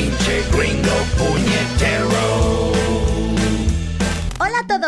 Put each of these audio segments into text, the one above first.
pinche gringo puñetero.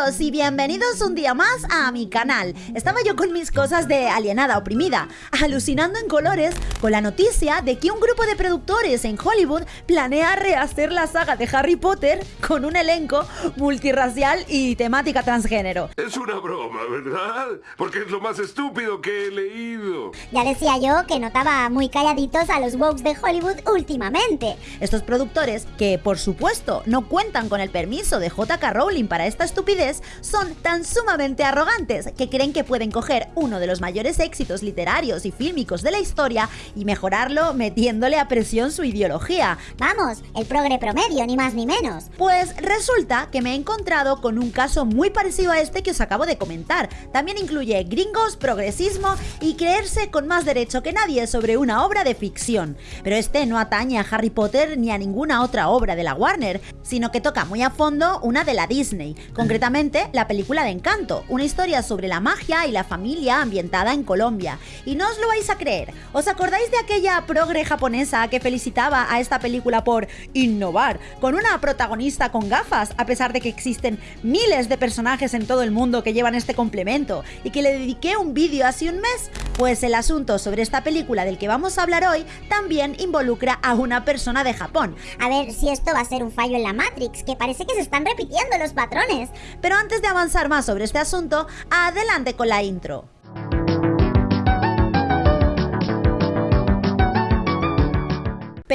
Todos y bienvenidos un día más a mi canal. Estaba yo con mis cosas de alienada oprimida, alucinando en colores con la noticia de que un grupo de productores en Hollywood planea rehacer la saga de Harry Potter con un elenco multirracial y temática transgénero. Es una broma, ¿verdad? Porque es lo más estúpido que he leído. Ya decía yo que notaba muy calladitos a los wokes de Hollywood últimamente. Estos productores, que por supuesto no cuentan con el permiso de JK Rowling para esta estupidez, son tan sumamente arrogantes que creen que pueden coger uno de los mayores éxitos literarios y fílmicos de la historia y mejorarlo metiéndole a presión su ideología. Vamos, el progre promedio, ni más ni menos. Pues resulta que me he encontrado con un caso muy parecido a este que os acabo de comentar. También incluye gringos, progresismo y creerse con más derecho que nadie sobre una obra de ficción. Pero este no atañe a Harry Potter ni a ninguna otra obra de la Warner, sino que toca muy a fondo una de la Disney, concretamente la película de Encanto, una historia sobre la magia y la familia ambientada en Colombia. Y no os lo vais a creer, ¿os acordáis de aquella progre japonesa que felicitaba a esta película por innovar, con una protagonista con gafas, a pesar de que existen miles de personajes en todo el mundo que llevan este complemento, y que le dediqué un vídeo hace un mes? Pues el asunto sobre esta película del que vamos a hablar hoy también involucra a una persona de Japón. A ver si esto va a ser un fallo en la Matrix, que parece que se están repitiendo los patrones. Pero antes de avanzar más sobre este asunto, adelante con la intro.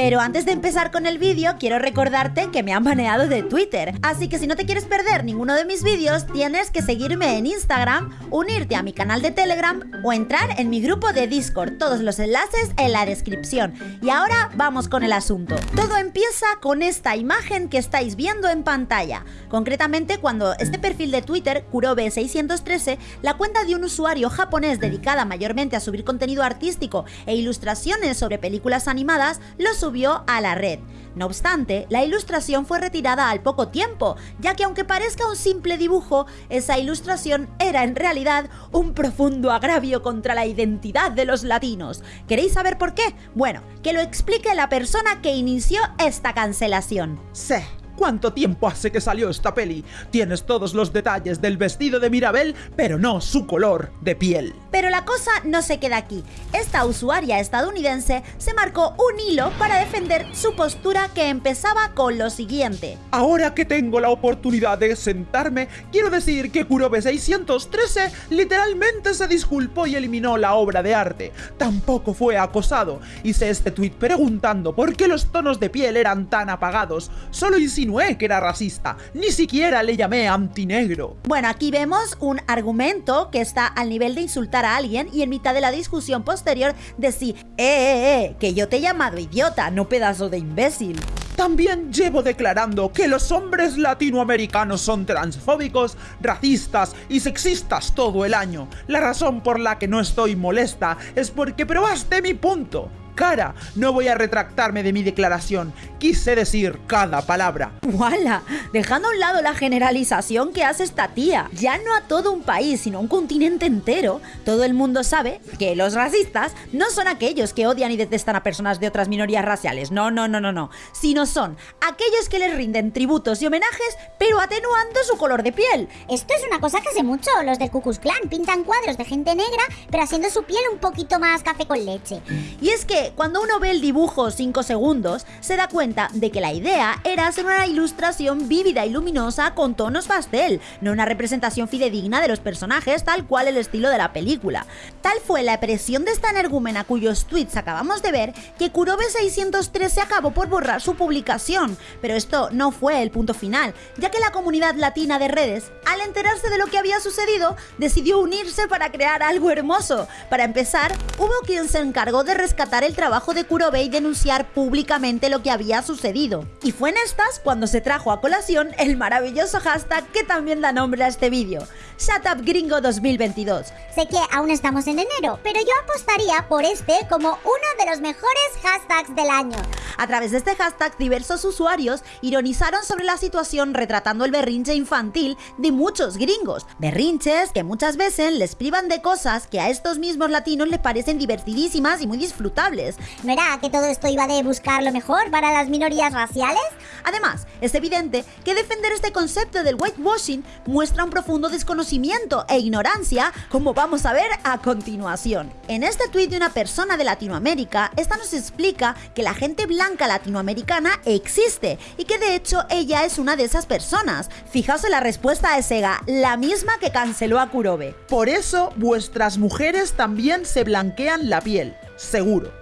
Pero antes de empezar con el vídeo, quiero recordarte que me han baneado de Twitter. Así que si no te quieres perder ninguno de mis vídeos, tienes que seguirme en Instagram, unirte a mi canal de Telegram o entrar en mi grupo de Discord. Todos los enlaces en la descripción. Y ahora vamos con el asunto. Todo empieza con esta imagen que estáis viendo en pantalla. Concretamente cuando este perfil de Twitter, Kurobe613, la cuenta de un usuario japonés dedicada mayormente a subir contenido artístico e ilustraciones sobre películas animadas, lo subió a la red. No obstante, la ilustración fue retirada al poco tiempo, ya que aunque parezca un simple dibujo, esa ilustración era en realidad un profundo agravio contra la identidad de los latinos. ¿Queréis saber por qué? Bueno, que lo explique la persona que inició esta cancelación. Sí. ¿Cuánto tiempo hace que salió esta peli? Tienes todos los detalles del vestido de Mirabel, pero no su color de piel. Pero la cosa no se queda aquí. Esta usuaria estadounidense se marcó un hilo para defender su postura que empezaba con lo siguiente. Ahora que tengo la oportunidad de sentarme, quiero decir que Kurobe 613 literalmente se disculpó y eliminó la obra de arte. Tampoco fue acosado. Hice este tweet preguntando por qué los tonos de piel eran tan apagados. Solo insinué que era racista, ni siquiera le llamé antinegro. Bueno, aquí vemos un argumento que está al nivel de insultar a alguien y en mitad de la discusión posterior decir, eh, eh, eh, que yo te he llamado idiota, no pedazo de imbécil. También llevo declarando que los hombres latinoamericanos son transfóbicos, racistas y sexistas todo el año. La razón por la que no estoy molesta es porque probaste mi punto cara. No voy a retractarme de mi declaración. Quise decir cada palabra. ¡Wala! Dejando a un lado la generalización que hace esta tía. Ya no a todo un país, sino a un continente entero. Todo el mundo sabe que los racistas no son aquellos que odian y detestan a personas de otras minorías raciales. No, no, no, no, no. Sino son aquellos que les rinden tributos y homenajes, pero atenuando su color de piel. Esto es una cosa que hace mucho los del Ku Klux Klan. Pintan cuadros de gente negra, pero haciendo su piel un poquito más café con leche. Y es que cuando uno ve el dibujo 5 segundos, se da cuenta de que la idea era hacer una ilustración vívida y luminosa con tonos pastel, no una representación fidedigna de los personajes tal cual el estilo de la película. Tal fue la presión de esta energúmena cuyos tweets acabamos de ver que Kurobe 613 acabó por borrar su publicación, pero esto no fue el punto final, ya que la comunidad latina de redes, al enterarse de lo que había sucedido, decidió unirse para crear algo hermoso. Para empezar, hubo quien se encargó de rescatar el trabajo de Kurobe y denunciar públicamente lo que había sucedido. Y fue en estas cuando se trajo a colación el maravilloso hashtag que también da nombre a este vídeo. Shut Up Gringo 2022. Sé que aún estamos en enero, pero yo apostaría por este como uno de los mejores hashtags del año. A través de este hashtag, diversos usuarios ironizaron sobre la situación retratando el berrinche infantil de muchos gringos. Berrinches que muchas veces les privan de cosas que a estos mismos latinos les parecen divertidísimas y muy disfrutables. ¿No era que todo esto iba de buscar lo mejor para las minorías raciales? Además, es evidente que defender este concepto del whitewashing muestra un profundo desconocimiento e ignorancia, como vamos a ver a continuación. En este tuit de una persona de Latinoamérica, esta nos explica que la gente blanca latinoamericana existe y que de hecho ella es una de esas personas. Fijaos en la respuesta de Sega, la misma que canceló a Kurobe. Por eso vuestras mujeres también se blanquean la piel, seguro.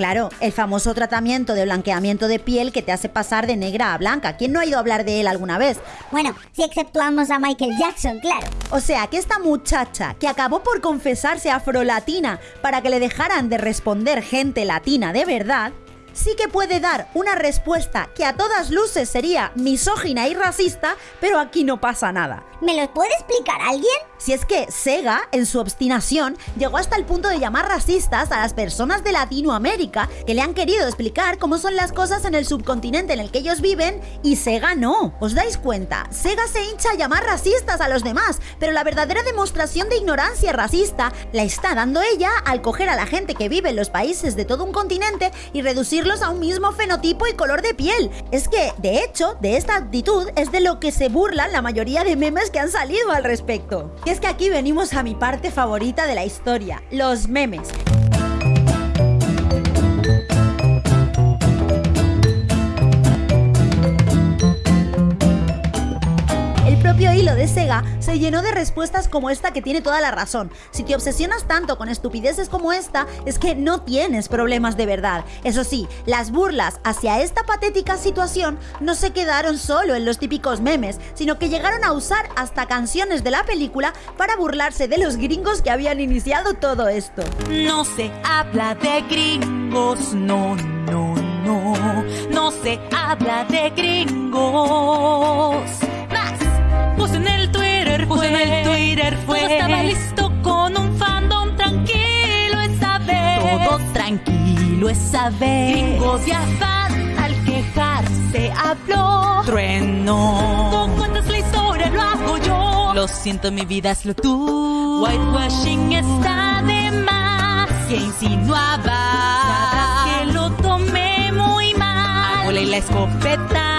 Claro, el famoso tratamiento de blanqueamiento de piel que te hace pasar de negra a blanca. ¿Quién no ha ido a hablar de él alguna vez? Bueno, si exceptuamos a Michael Jackson, claro. O sea, que esta muchacha que acabó por confesarse afrolatina para que le dejaran de responder gente latina de verdad, sí que puede dar una respuesta que a todas luces sería misógina y racista, pero aquí no pasa nada. ¿Me lo puede explicar alguien? Si es que Sega, en su obstinación, llegó hasta el punto de llamar racistas a las personas de Latinoamérica que le han querido explicar cómo son las cosas en el subcontinente en el que ellos viven y Sega no. ¿Os dais cuenta? Sega se hincha a llamar racistas a los demás, pero la verdadera demostración de ignorancia racista la está dando ella al coger a la gente que vive en los países de todo un continente y a un mismo fenotipo y color de piel. Es que, de hecho, de esta actitud es de lo que se burlan la mayoría de memes que han salido al respecto. Y es que aquí venimos a mi parte favorita de la historia, los memes. Hilo de Sega se llenó de respuestas como esta que tiene toda la razón. Si te obsesionas tanto con estupideces como esta, es que no tienes problemas de verdad. Eso sí, las burlas hacia esta patética situación no se quedaron solo en los típicos memes, sino que llegaron a usar hasta canciones de la película para burlarse de los gringos que habían iniciado todo esto. No se habla de gringos, no, no, no. No se habla de gringos. Tranquilo esa vez. Gringos ya van al quejarse, habló. Trueno. Tú cuentas la historia, lo hago yo. Lo siento, mi vida es lo tú. Whitewashing está de más. Que insinuaba que lo tomé muy mal. Hago la escopeta.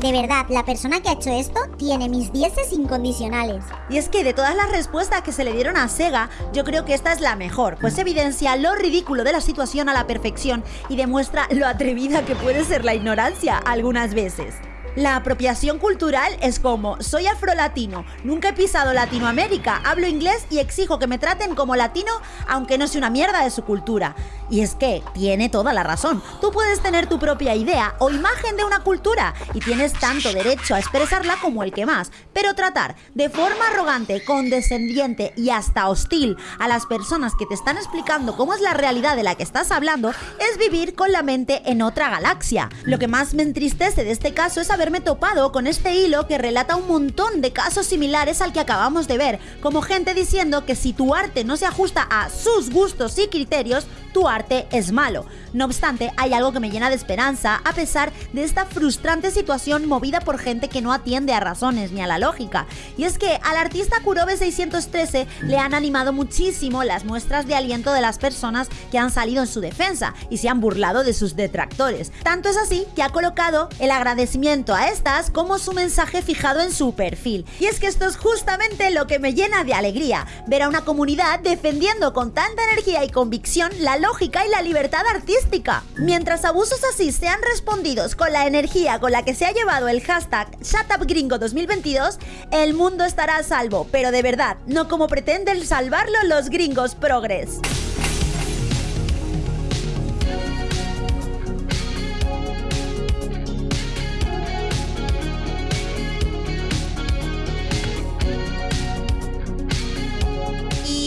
De verdad, la persona que ha hecho esto tiene mis dieces incondicionales. Y es que de todas las respuestas que se le dieron a Sega, yo creo que esta es la mejor, pues evidencia lo ridículo de la situación a la perfección y demuestra lo atrevida que puede ser la ignorancia algunas veces. La apropiación cultural es como, soy afrolatino, nunca he pisado Latinoamérica, hablo inglés y exijo que me traten como latino aunque no sea una mierda de su cultura. Y es que tiene toda la razón, tú puedes tener tu propia idea o imagen de una cultura y tienes tanto derecho a expresarla como el que más, pero tratar de forma arrogante, condescendiente y hasta hostil a las personas que te están explicando cómo es la realidad de la que estás hablando es vivir con la mente en otra galaxia. Lo que más me entristece de este caso es haberme topado con este hilo que relata un montón de casos similares al que acabamos de ver, como gente diciendo que si tu arte no se ajusta a sus gustos y criterios, tu arte es malo. No obstante, hay algo que me llena de esperanza a pesar de esta frustrante situación movida por gente que no atiende a razones ni a la lógica. Y es que al artista Kurobe 613 le han animado muchísimo las muestras de aliento de las personas que han salido en su defensa y se han burlado de sus detractores. Tanto es así que ha colocado el agradecimiento a estas como su mensaje fijado en su perfil. Y es que esto es justamente lo que me llena de alegría, ver a una comunidad defendiendo con tanta energía y convicción la lógica y la libertad artística. Mientras abusos así sean respondidos con la energía con la que se ha llevado el hashtag ShutUpGringo2022, el mundo estará a salvo, pero de verdad, no como pretenden salvarlo los gringos progres.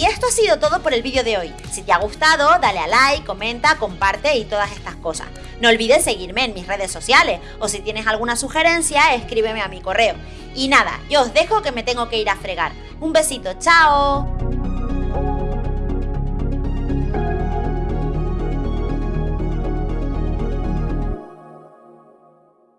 Esto ha sido todo por el vídeo de hoy. Si te ha gustado, dale a like, comenta, comparte y todas estas cosas. No olvides seguirme en mis redes sociales o si tienes alguna sugerencia, escríbeme a mi correo. Y nada, yo os dejo que me tengo que ir a fregar. Un besito, chao.